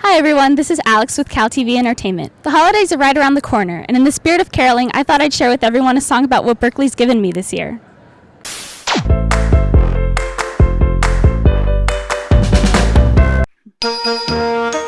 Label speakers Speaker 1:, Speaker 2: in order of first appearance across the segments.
Speaker 1: Hi everyone, this is Alex with Cal TV Entertainment. The holidays are right around the corner, and in the spirit of caroling, I thought I'd share with everyone a song about what Berkeley's given me this year.
Speaker 2: On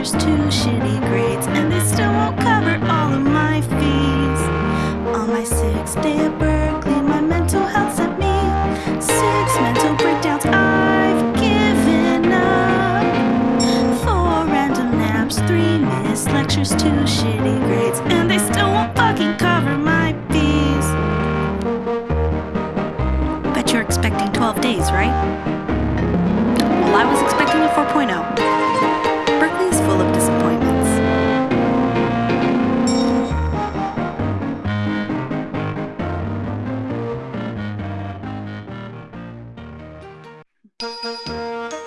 Speaker 2: lectures, two shitty grades, and they still won't cover all of my fees. On my sixth day at Berkeley, my mental health sent me six mental breakdowns. I've given up. Four random naps, three missed lectures, two shitty grades, and they still won't fucking cover my fees. Bet you're expecting 12 days, right? Well, I was expecting Música